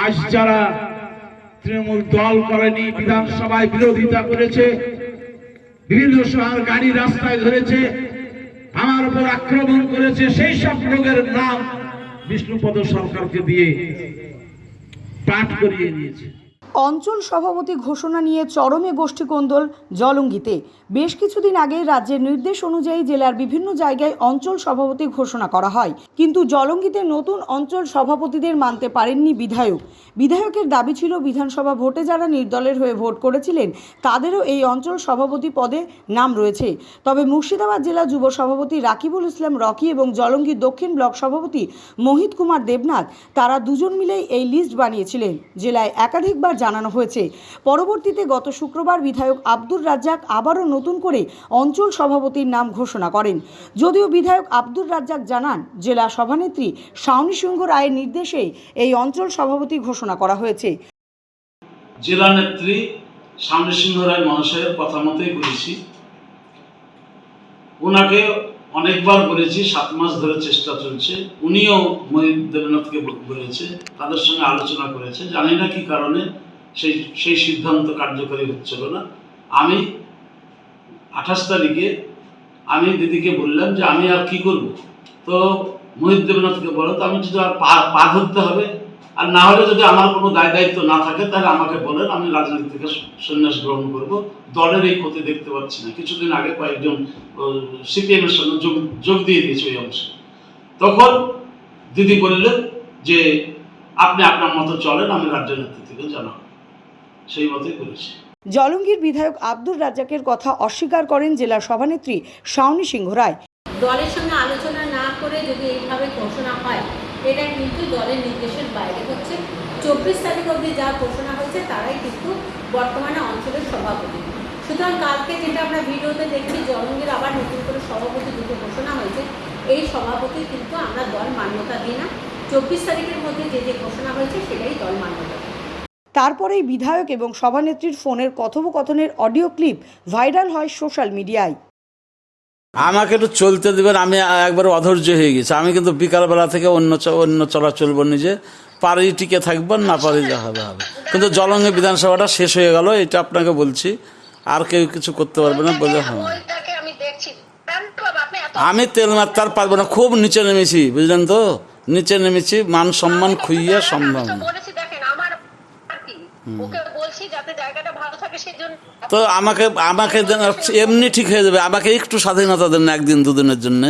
আজ যারা তৃণমূল দল করেনি, বিধানসভায় বিরোধিতা করেছে বিভিন্ন সময় গাড়ি রাস্তায় ধরেছে, আমার উপর আক্রমণ করেছে, সেই সব লোকের নাম বিষ্ণুপদ সরকারকে দিয়ে পাঠ করিয়ে নিয়েছে। অঞ্চল সভাপতি ঘোষণা নিয়ে চরমে গোষ্ঠীকোন্দল জলঙ্গিতে। বেশ কিছুদিন আগে রাজ্যের নির্দেশ অনুযায়ী জেলার বিভিন্ন জায়গায় অঞ্চল সভাপতি ঘোষণা করা হয়। কিন্তু জলঙ্গিতে নতুন অঞ্চল সভাপতিদের মানতে পারেননি বিধায়ক। বিধায়কের দাবি ছিল, বিধানসভা ভোটে যারা নির্দলের হয়ে ভোট করেছিলেন, তাদেরও এই অঞ্চল সভাপতি পদে নাম রয়েছে। তবে মুর্শিদাবাদ জেলা যুব সভাপতি রাকিবুল ইসলাম রকি এবং জলঙ্গি দক্ষিণ ব্লক সভাপতি মোহিত কুমার দেবনাথ, তারা দুজন মিলেই এই লিস্ট বানিয়েছিলেন। জেলায় একাধিকবার জানানো হয়েছে। পরবর্তীতে গত শুক্রবার বিধায়ক আব্দুর রাজ্জাক আবারও নতুন করে অঞ্চল সভাপতির নাম ঘোষণা করেন। যদিও বিধায়ক আব্দুর রাজ্জাক জানান, জেলা সভানেত্রী শাওনী সিংহ রায়ের নির্দেশে এই অঞ্চল সভাপতি ঘোষণা করা হয়েছে। জেলা নেত্রী সামনে সিংহ রায় মহাশয়ের কথা মতোই করেছি ওনাকে অনেকবার বলেছি, সাত মাস ধরে চেষ্টা চলছে। উনিও মহিত দেবনাথকে বলেছে, তাদের সঙ্গে আলোচনা করেছে। জানি না কি কারণে সেই সেই সিদ্ধান্ত কার্যকরী হচ্ছিল না। আমি আঠাশ তারিখে আমি দিদিকে বললাম যে আমি আর কি করব? তো মোহিত দেবনাথকে বলো, তো আমি যদি আর পা ধরতে হবে, আর না হলে যদি আমার কোনো দায় দায়িত্ব না থাকে, তাহলে আমাকে বলেন, আমি রাজনীতি থেকে সন্ন্যাস গ্রহণ করব। দলের এই ক্ষতি দেখতে পাচ্ছি না। কিছুদিন আগে কয়েকজন সিপিএম এর সঙ্গে যোগ যোগ দিয়ে দিয়েছে ওই অংশে। তখন দিদি বললেন যে, আপনি আপনার মতো চলেন, আমি রাজ্য নেতৃত্বকে জানাব। সেই মতোই করেছি। জলঙ্গির বিধায়ক আব্দুর রাজ্জাকের কথা অস্বীকার করেন জেলা সভানেত্রী শাওনি সিংহ রায়। দলের সঙ্গে আলোচনা না করে যদি এইভাবে ঘোষণা হয় এটা কিন্তু দলের নির্দেশের বাইরে হচ্ছে। চব্বিশ তারিখ অবধি যা ঘোষণা হয়েছে তারাই কিন্তু বর্তমানে অঞ্চলের সভাপতি। সুতরাং কালকে যেটা আমরা ভিডিওতে দেখছি জলঙ্গির আবার নতুন করে সভাপতি দুটো ঘোষণা হয়েছে। এই সভাপতি কিন্তু আমরা দল মান্যতা দিই না। চব্বিশ তারিখের মধ্যে যে যে ঘোষণা হয়েছে সেটাই দল মান্যতা। তারপরেই বিধায়ক এবং সভানেত্রীর ফোনের কথোপকথনের অডিও ক্লিপ ভাইরাল হয় সোশ্যাল মিডিয়ায়। আমাকে একটু চলতে দেবেন, আমি একবার অধৈর্য হয়ে গেছি। আমি কিন্তু বিকালবেলা থেকে অন্য অন্য চলাচল নিজে পারি টিকে থাকবেন, না পারি যা হবে হবে। কিন্তু জলঙ্গে বিধানসভাটা শেষ হয়ে গেল, এটা আপনাকে বলছি। আর কেউ কিছু করতে পারবে না বলে হবে আমি তেল মারতে আর পারব না, খুব নিচে নেমেছি, বুঝলেন তো? নিচে নেমেছি, মান সম্মান খুইয়ে সম্ভব না বলেছি দেখেন আমার আর কি ওকে বলছি যাতে জায়গাটা ভালো থাকে সেজন্য তো আমাকে আমাকে এমনি ঠিক হয়ে যাবে। আমাকে একটু স্বাধীনতা দেন না একদিন দুদিনের জন্য।